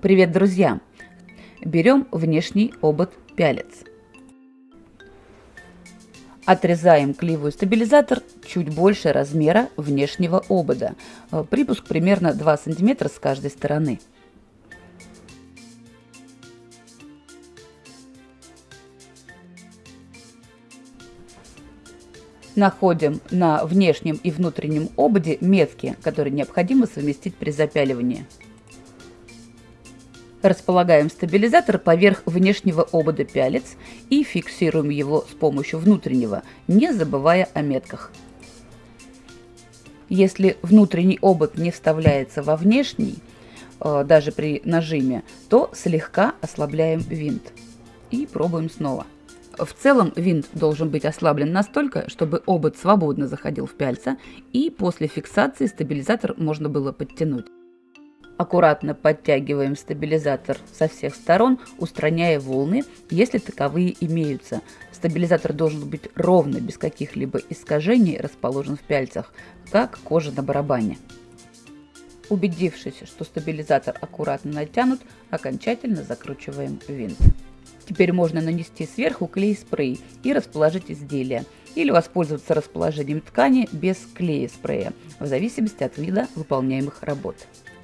Привет, друзья! Берем внешний обод пялец. Отрезаем клеевой стабилизатор чуть больше размера внешнего обода. Э, припуск примерно 2 см с каждой стороны. Находим на внешнем и внутреннем ободе метки, которые необходимо совместить при запяливании. Располагаем стабилизатор поверх внешнего обода пялец и фиксируем его с помощью внутреннего, не забывая о метках. Если внутренний обод не вставляется во внешний, э, даже при нажиме, то слегка ослабляем винт. И пробуем снова. В целом винт должен быть ослаблен настолько, чтобы обод свободно заходил в пяльца, и после фиксации стабилизатор можно было подтянуть. Аккуратно подтягиваем стабилизатор со всех сторон, устраняя волны, если таковые имеются. Стабилизатор должен быть ровно, без каких-либо искажений, расположен в пяльцах, как кожа на барабане. Убедившись, что стабилизатор аккуратно натянут, окончательно закручиваем винт. Теперь можно нанести сверху клей-спрей и расположить изделие, или воспользоваться расположением ткани без клея-спрея, в зависимости от вида выполняемых работ.